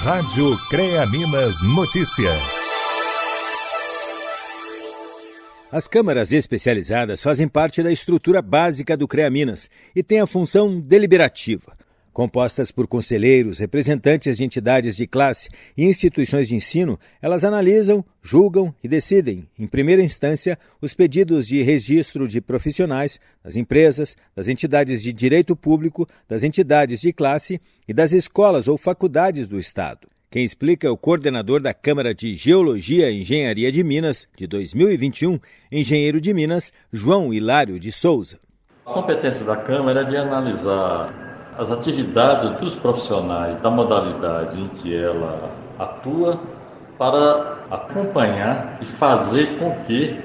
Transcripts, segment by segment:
Rádio CREA Minas Notícias. As câmaras especializadas fazem parte da estrutura básica do CREA Minas e têm a função deliberativa. Compostas por conselheiros, representantes de entidades de classe e instituições de ensino, elas analisam, julgam e decidem, em primeira instância, os pedidos de registro de profissionais das empresas, das entidades de direito público, das entidades de classe e das escolas ou faculdades do Estado. Quem explica é o coordenador da Câmara de Geologia e Engenharia de Minas de 2021, engenheiro de Minas, João Hilário de Souza. A competência da Câmara é de analisar as atividades dos profissionais da modalidade em que ela atua para acompanhar e fazer com que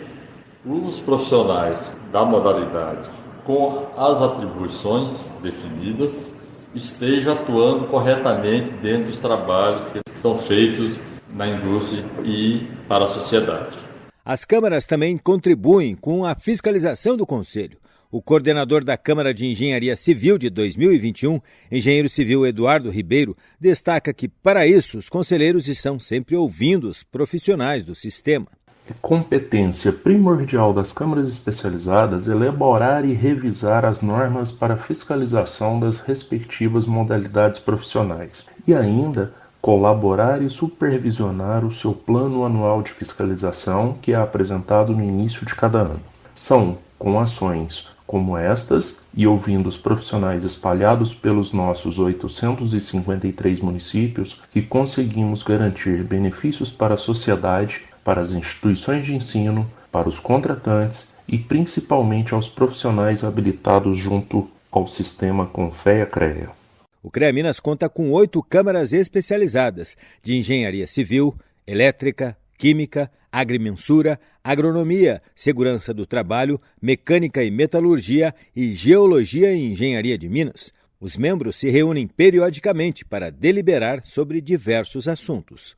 os profissionais da modalidade, com as atribuições definidas, estejam atuando corretamente dentro dos trabalhos que são feitos na indústria e para a sociedade. As câmaras também contribuem com a fiscalização do Conselho. O coordenador da Câmara de Engenharia Civil de 2021, engenheiro civil Eduardo Ribeiro, destaca que, para isso, os conselheiros estão sempre ouvindo os profissionais do sistema. É competência primordial das câmaras especializadas elaborar e revisar as normas para fiscalização das respectivas modalidades profissionais e ainda colaborar e supervisionar o seu plano anual de fiscalização que é apresentado no início de cada ano. São, com ações como estas e ouvindo os profissionais espalhados pelos nossos 853 municípios, que conseguimos garantir benefícios para a sociedade, para as instituições de ensino, para os contratantes e principalmente aos profissionais habilitados junto ao sistema Confea-CREA. O CREA Minas conta com oito câmaras especializadas de engenharia civil, elétrica, química, agrimensura, agronomia, segurança do trabalho, mecânica e metalurgia e geologia e engenharia de Minas. Os membros se reúnem periodicamente para deliberar sobre diversos assuntos.